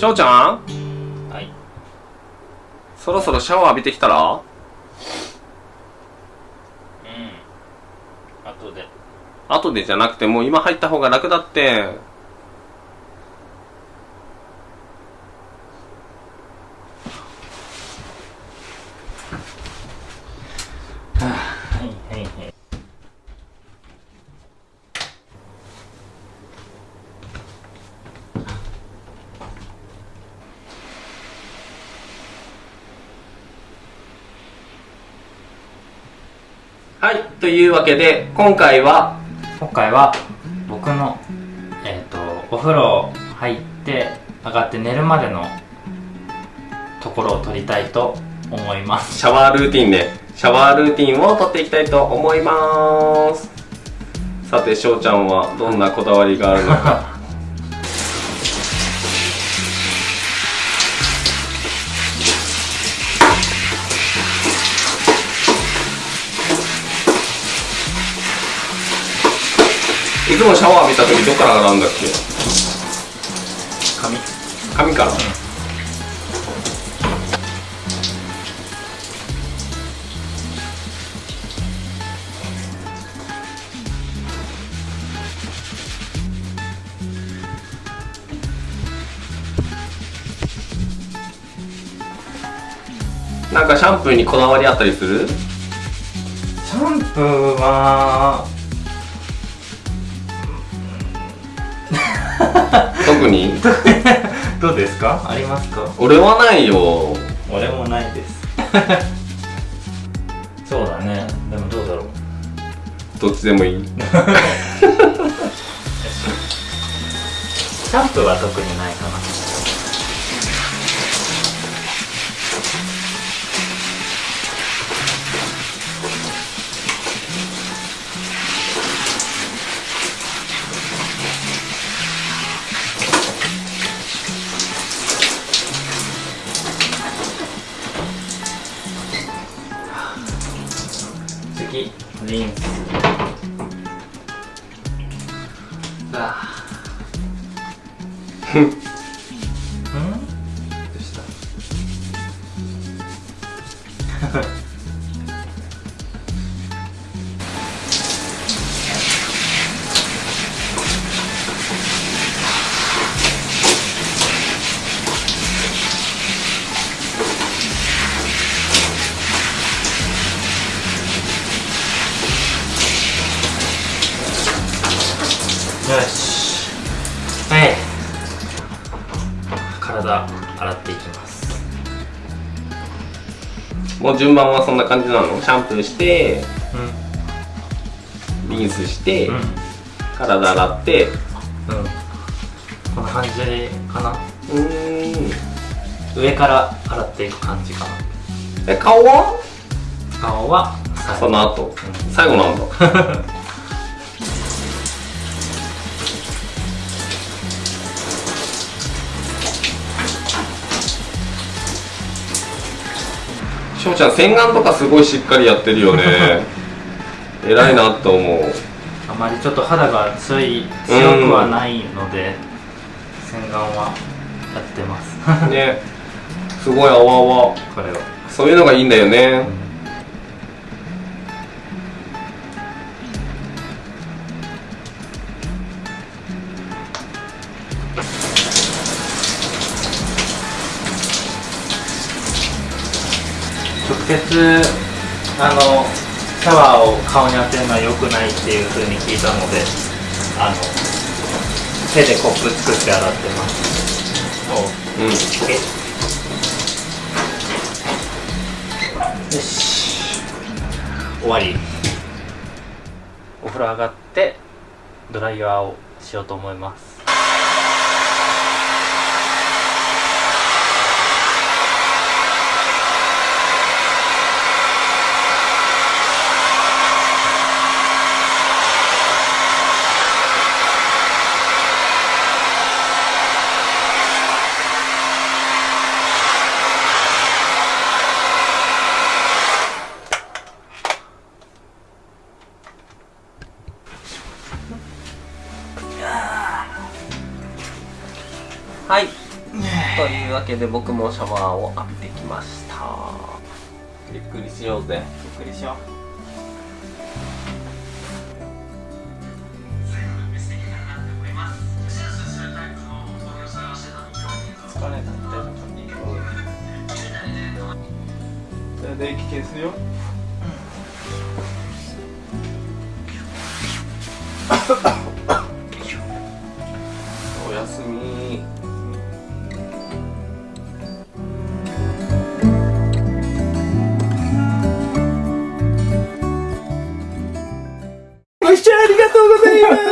しょうちゃん？はい。そろそろシャワー浴びてきたら？うん。後で。後でじゃなくてもう今入った方が楽だってはいはいはいはいというわけで今回は今回は僕のえっ、とお風呂入って上がって寝るまでのところを撮りたいと思います。シャワールーティンでシャワールーティンを撮っていきたいと思います。さてしょうちゃんはどんなこだわりがあるのか いつもシャワー浴びた時どっから洗うんだっけ？髪。髪から、なんかシャンプーにこだわりあったりする？シャンプーは 特に？どうですか？ありますか？俺はないよ。俺もないです。そうだね。でもどうだろう？どっちでもいい。シャンプーは特にないかなリンス。あうん？どうした？よし。はい。体洗っていきます。もう順番はそんな感じなの？シャンプーしてうリンスして、んうん。体洗って。うん。こんな感じかな？うーん。上から洗っていく感じかな。え顔は？顔はその後。うん。最後なんだ しょうちゃん洗顔とかすごいしっかりやってるよね。偉いなと思う。あまりちょっと肌が強い強くはないので洗顔はやってます。ね。すごいあわあわこれを。そういうのがいいんだよね。直接あのシャワーを顔に当てるのは良くないっていう風に聞いたのであの手でコップ作って洗ってます。おうんよし。終わり。お風呂上がってドライヤーをしようと思います。はい。というわけで僕もシャワーを浴びてきました。ゆっくりしようぜ。ゆっくりしよう。疲れた。みた。いな感じじゃあ電気消すよ。お ー